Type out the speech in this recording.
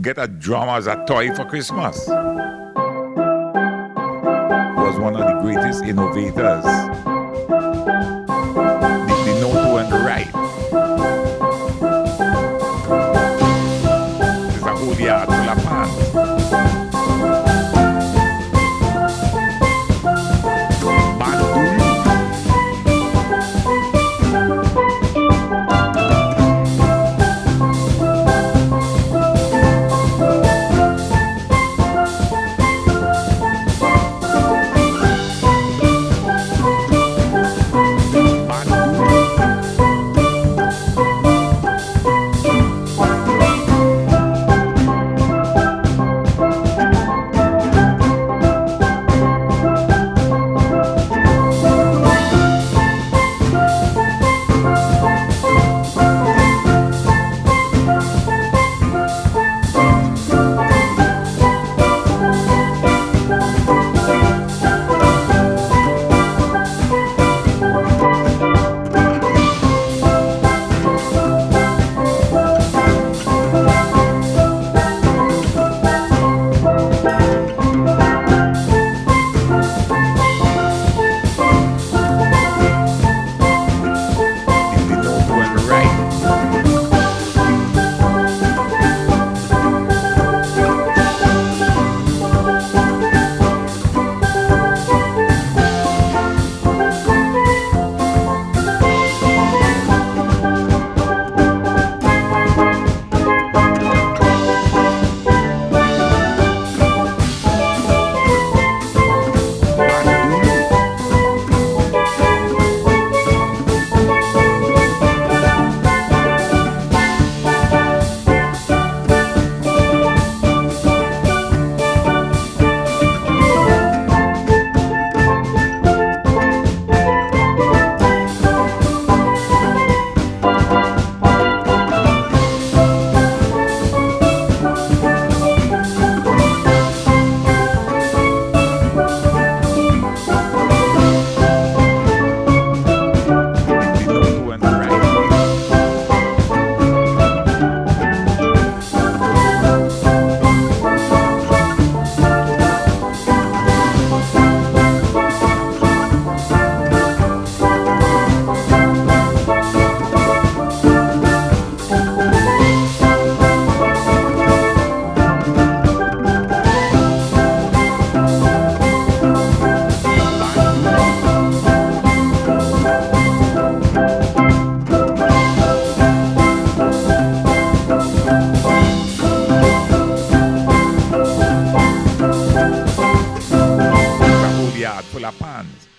get a drum as a toy for Christmas. Was one of the greatest innovators. It's a whole